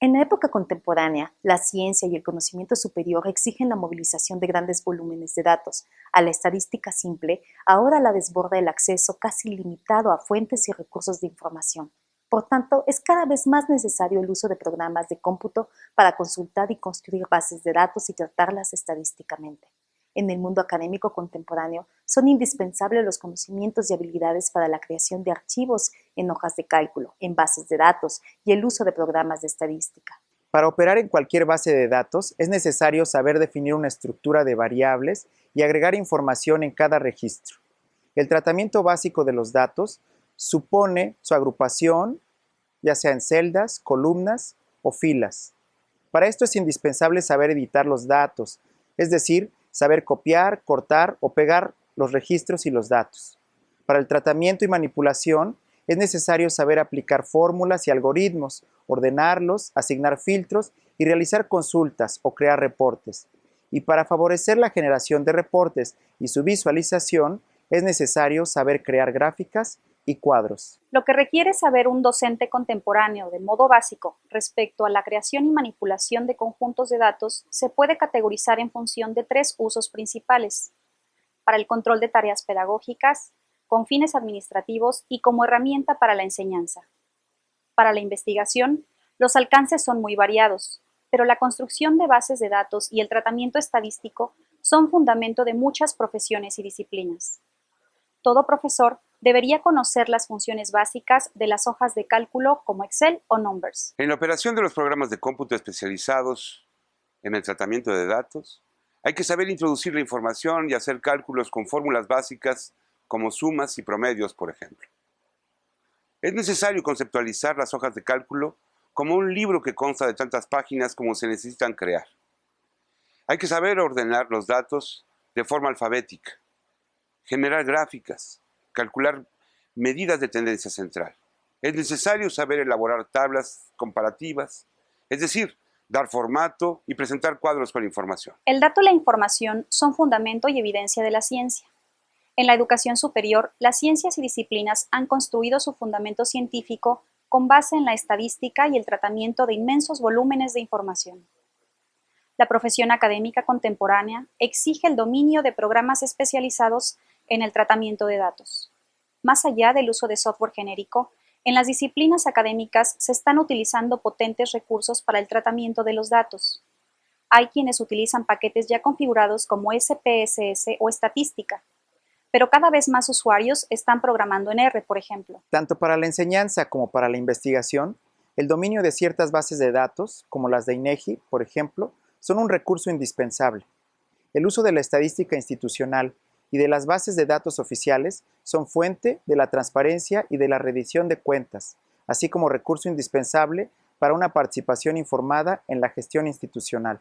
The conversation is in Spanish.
En la época contemporánea, la ciencia y el conocimiento superior exigen la movilización de grandes volúmenes de datos. A la estadística simple, ahora la desborda el acceso casi limitado a fuentes y recursos de información. Por tanto, es cada vez más necesario el uso de programas de cómputo para consultar y construir bases de datos y tratarlas estadísticamente en el mundo académico contemporáneo, son indispensables los conocimientos y habilidades para la creación de archivos en hojas de cálculo, en bases de datos y el uso de programas de estadística. Para operar en cualquier base de datos es necesario saber definir una estructura de variables y agregar información en cada registro. El tratamiento básico de los datos supone su agrupación, ya sea en celdas, columnas o filas. Para esto es indispensable saber editar los datos, es decir, saber copiar, cortar o pegar los registros y los datos. Para el tratamiento y manipulación es necesario saber aplicar fórmulas y algoritmos, ordenarlos, asignar filtros y realizar consultas o crear reportes. Y para favorecer la generación de reportes y su visualización, es necesario saber crear gráficas y cuadros. Lo que requiere saber un docente contemporáneo de modo básico respecto a la creación y manipulación de conjuntos de datos se puede categorizar en función de tres usos principales. Para el control de tareas pedagógicas, con fines administrativos y como herramienta para la enseñanza. Para la investigación, los alcances son muy variados, pero la construcción de bases de datos y el tratamiento estadístico son fundamento de muchas profesiones y disciplinas. Todo profesor debería conocer las funciones básicas de las hojas de cálculo como Excel o Numbers. En la operación de los programas de cómputo especializados en el tratamiento de datos, hay que saber introducir la información y hacer cálculos con fórmulas básicas como sumas y promedios, por ejemplo. Es necesario conceptualizar las hojas de cálculo como un libro que consta de tantas páginas como se necesitan crear. Hay que saber ordenar los datos de forma alfabética, generar gráficas, calcular medidas de tendencia central. Es necesario saber elaborar tablas comparativas, es decir, dar formato y presentar cuadros con información. El dato y la información son fundamento y evidencia de la ciencia. En la educación superior, las ciencias y disciplinas han construido su fundamento científico con base en la estadística y el tratamiento de inmensos volúmenes de información. La profesión académica contemporánea exige el dominio de programas especializados en el tratamiento de datos. Más allá del uso de software genérico, en las disciplinas académicas se están utilizando potentes recursos para el tratamiento de los datos. Hay quienes utilizan paquetes ya configurados como SPSS o estadística, pero cada vez más usuarios están programando en R, por ejemplo. Tanto para la enseñanza como para la investigación, el dominio de ciertas bases de datos, como las de INEGI, por ejemplo, son un recurso indispensable. El uso de la estadística institucional y de las bases de datos oficiales son fuente de la transparencia y de la rendición de cuentas, así como recurso indispensable para una participación informada en la gestión institucional.